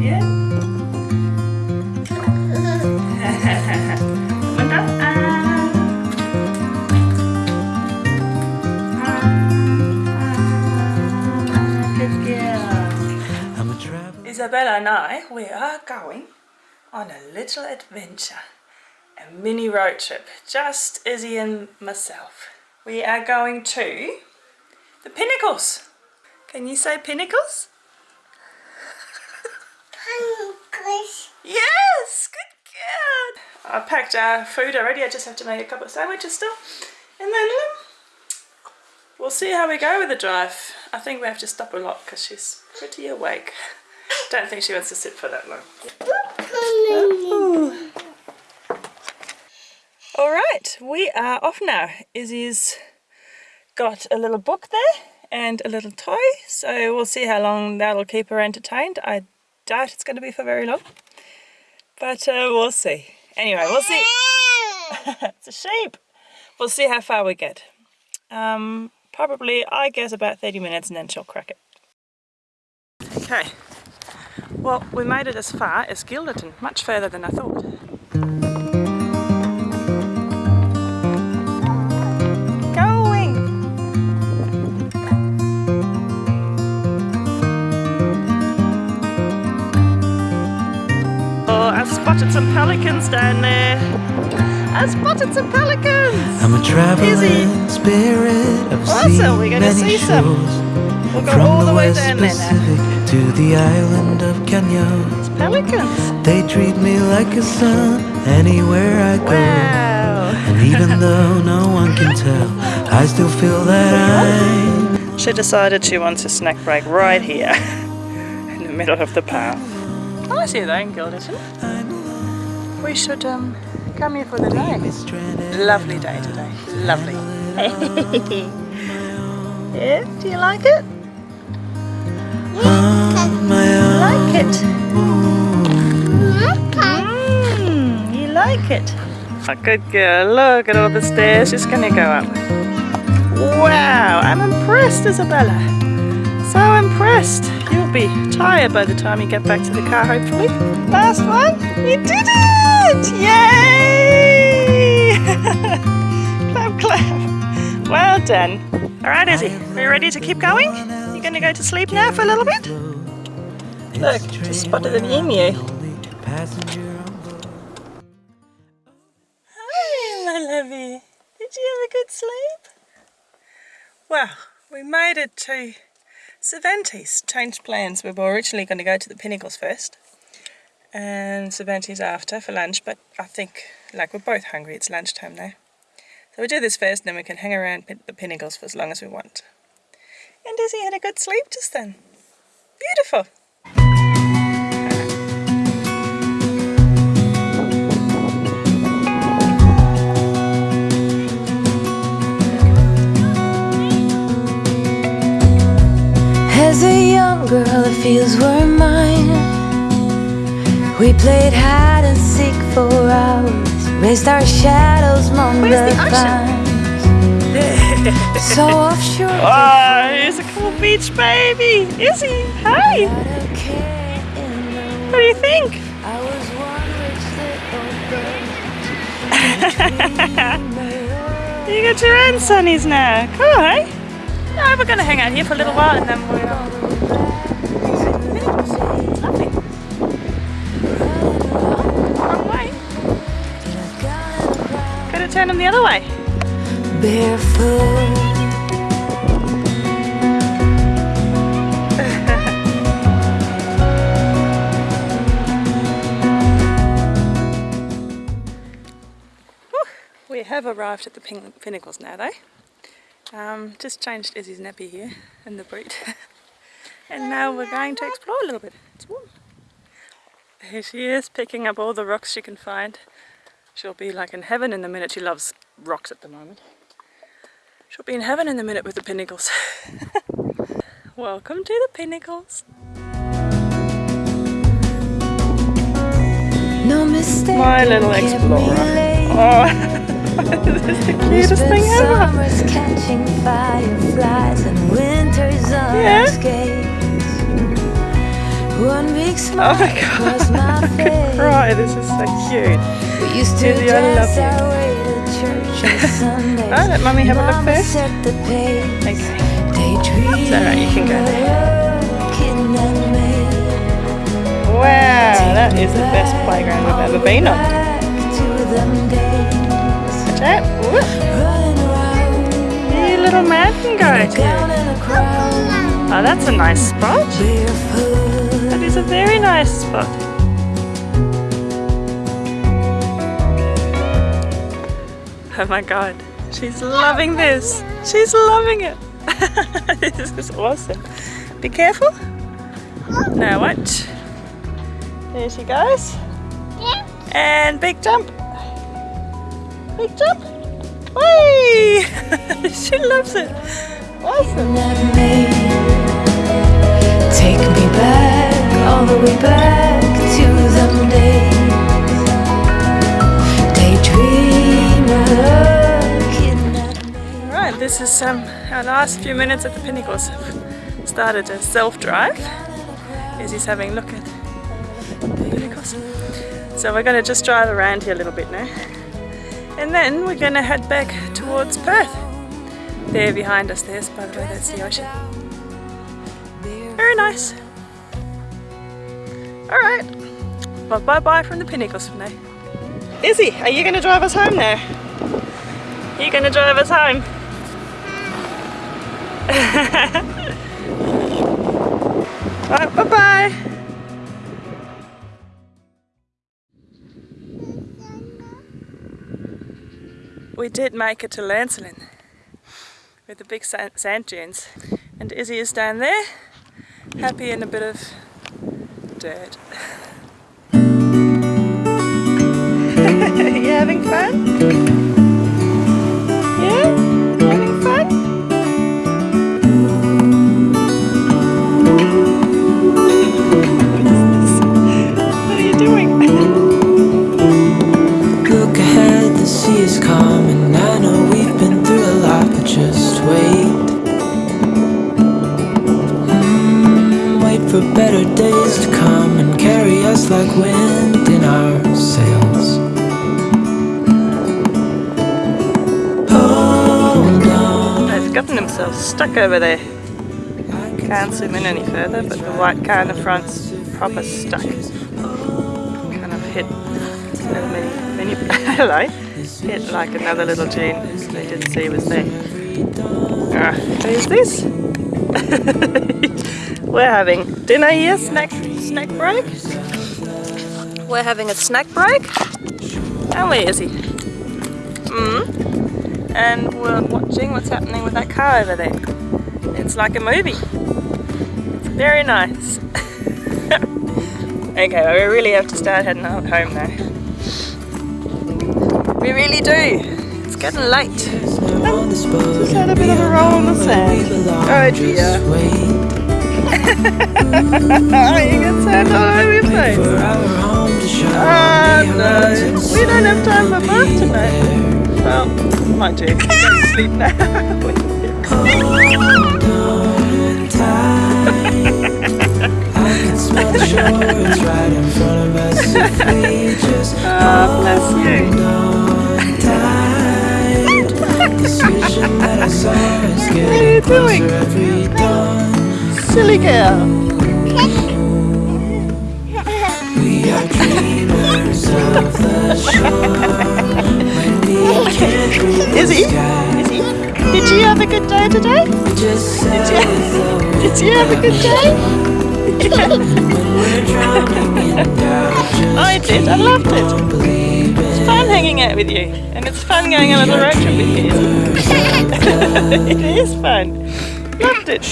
Yeah? Linda? Ah. Ah. Good girl. I'm a traveler. Isabella and I, we are going on a little adventure. A mini road trip. Just Izzy and myself. We are going to the Pinnacles. Can you say Pinnacles? Yes, good girl. I packed our food already. I just have to make a couple of sandwiches still. And then um, we'll see how we go with the drive. I think we have to stop a lot because she's pretty awake. Don't think she wants to sit for that long. All right, we are off now. Izzy's got a little book there and a little toy, so we'll see how long that'll keep her entertained. I doubt it's going to be for very long, but uh, we'll see. Anyway, we'll see. it's a sheep. We'll see how far we get. Um, probably, I guess, about 30 minutes and then she'll crack it. Okay, well, we made it as far as Guilderton, much further than I thought. Spotted some pelicans down there. I spotted some pelicans! I'm a traveling Easy. spirit. I've Awesome, we're gonna many see some. We'll go From all the the way West down there now. Pacific to the island of Kenya. Pelicans! They treat me like a son anywhere I go. Wow! And even though no one can tell, I still feel that I'm She decided she wants a snack break right here in the middle of the path. Nice here though in Guilderton. We should um, come here for the night. Lovely day today. Lovely. yeah, do you like it? On. Like it? Mm, you like it? A good girl. Look at all the stairs she's gonna go up. Wow, I'm impressed, Isabella. So impressed. You'll be tired by the time you get back to the car, hopefully. Last one. You did it! Yay! clap, clap. Well done. All right, Izzy. Are you ready to keep going? You gonna go to sleep now for a little bit? Look, just spotted an emu. Hi, my lovey. Did you have a good sleep? Well, we made it to Cervantes. Changed plans. We were originally going to go to the Pinnacles first and Cervantes after for lunch, but I think, like, we're both hungry. It's lunchtime now. So we do this first, and then we can hang around the Pinnacles for as long as we want. And Izzy had a good sleep just then. Beautiful. As a young girl, the fields were mine. We played hide and seek for hours, raised our shadows among Where's the, the ocean? vines. so offshore. Oh, here's a cool beach baby. Izzy, hi. without a care in the What do you think? I was one rich little bird. You got your own sunnies now. Cool, eh? No, we're going to hang out here for a little while and then we'll... turn them the other way. Barefoot. We have arrived at the pin- Pinnacles now though. Um, just changed Izzy's nappy here in the boot. and now we're going to explore a little bit. It's warm. Here she is picking up all the rocks she can find. She'll be like in heaven in the minute. She loves rocks at the moment. She'll be in heaven in the minute with the Pinnacles. Welcome to the Pinnacles. No mistake. My little explorer. Oh, this is the cutest thing ever. summers catching fireflies and winters on Yeah. Oh my God. I could cry. This is so cute. We used to Susie, I love you. to church on Sundays. Oh, let Mummy have a look first. set the pace. Okay. It's alright, you can go. Wow, that is the best playground we've ever been on. Back to them. Watch out. Whoop. Hey, little mountain goat. Down in a crowd. Oh, that's a nice spot. A very nice spot. Oh my god, she's loving this. She's loving it. this is awesome. Be careful. Now watch. There she goes. And big jump. Big jump. Whee! she loves it. Awesome. Take me back, all the way back to them days. Daydreamer, looking at me. Right, this is um, our last few minutes at the Pinnacles. I've started a self-drive. Izzy's having a look at the Pinnacles. So we're going to just drive around here a little bit now. And then we're going to head back towards Perth. There behind us, there's by the way, that's the ocean. Very nice. Alright, well bye bye from the Pinnacles for now. Izzy, are you going to drive us home now? Are you going to drive us home? Right, bye bye. We did make it to Lancelin with the big sand, sand dunes, and Izzy is down there, happy in a bit of dirt. Are you having fun? Yeah? Having fun? What are you doing? Look ahead, the sea is calm, and I know we've been through a lot, but just wait. Hmm, wait for better days to come and carry us like wind in our sails. They've gotten themselves stuck over there. Can't zoom in any further, but the white car in the front's proper stuck. Kind of hit hello, hit like another little dune they didn't see was there. Ah, who's this? We're having dinner here, snack snack break. We're having a snack break. And where is he? Mm. And we're watching what's happening with that car over there. It's like a movie. It's very nice. okay, well, we really have to start heading home now. We really do. It's getting late. Just had a bit of a roll on the sand. Oh dear. Oh, you get sand all over your face. Oh no, we don't have time for bath tonight. Well, might do. Sleep Oh, bless you. what are you doing? Silly girl. We are dreamers of the shore. The Izzy? sky, Izzy? Did you have a good day today? Did you, did you have a good day? I did, I loved it. It's fun hanging out with you. And it's fun going on a little road trip with you, it is fun. Loved it.